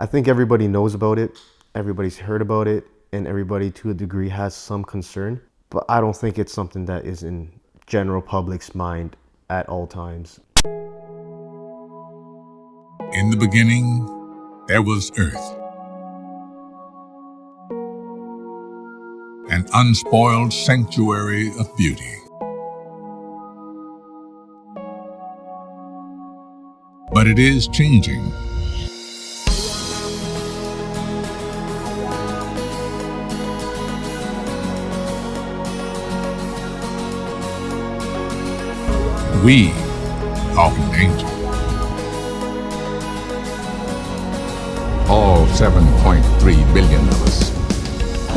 I think everybody knows about it, everybody's heard about it, and everybody to a degree has some concern. But I don't think it's something that is in general public's mind at all times. In the beginning, there was earth. An unspoiled sanctuary of beauty. But it is changing. We are in danger. All 7.3 billion of us.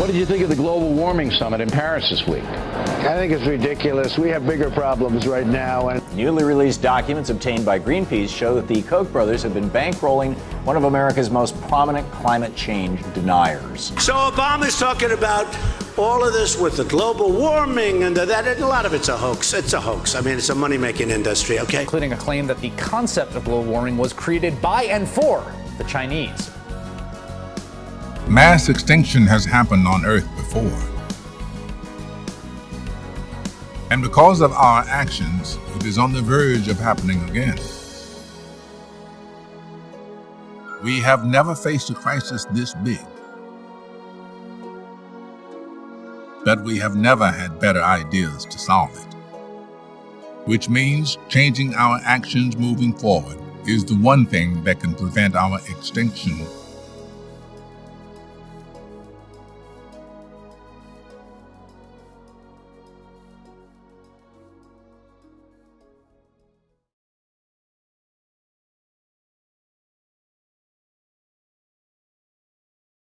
What did you think of the global warming summit in Paris this week? I think it's ridiculous. We have bigger problems right now. And Newly released documents obtained by Greenpeace show that the Koch brothers have been bankrolling one of America's most prominent climate change deniers. So Obama's talking about all of this with the global warming and that, and a lot of it's a hoax. It's a hoax. I mean, it's a money-making industry, okay? Including a claim that the concept of global warming was created by and for the Chinese. Mass extinction has happened on Earth before. And because of our actions, it is on the verge of happening again. We have never faced a crisis this big. But we have never had better ideas to solve it. Which means changing our actions moving forward is the one thing that can prevent our extinction